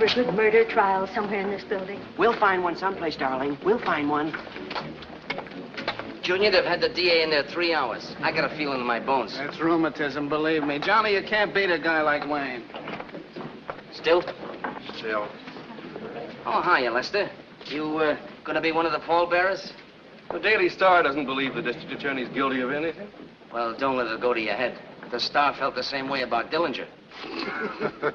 A good murder trial somewhere in this building? We'll find one someplace, darling. We'll find one. Junior, they've had the DA in there three hours. I got a feeling in my bones. That's rheumatism, believe me. Johnny, you can't beat a guy like Wayne. Still? Still. Oh, hiya, Lester. You, uh, gonna be one of the pallbearers? The Daily Star doesn't believe the district attorney's guilty of anything. Well, don't let it go to your head. The Star felt the same way about Dillinger.